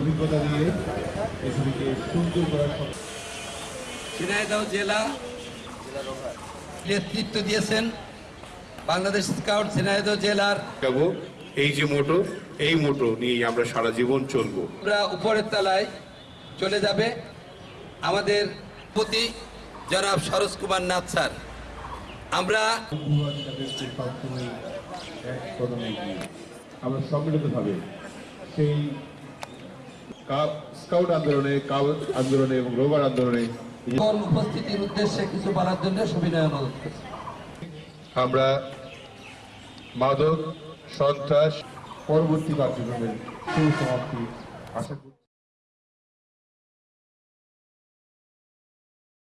অভিজ্ঞতা দিয়ে পৃথিবীকে সুন্দর করার ঝিনাইদহ জেলা নেতৃত্ব দিয়েছেন বাংলাদেশ স্কাউট ঝিনাইদহ জেলার। এই যে মোটো এই মোটো নিয়ে আমরা সারা জীবন চলব। আমরা উপরের তলায় চলে যাবে। আমাদের প্রতি জনাব সরোজ কুমার নাথ স্যার আমরা আমরা সম্মিলিতভাবে সেই স্কাউট আন্দোলনে কাউট আন্দোলনে এবং রোভার আন্দোলনে উপস্থিতির উদ্দেশ্যে কিছু বলার জন্য সুবিনয় অনুরোধ আমরা মাদক সন্ত্রাস পরবর্তী কার্যক্রমের সুসমাপ্তি আশা করি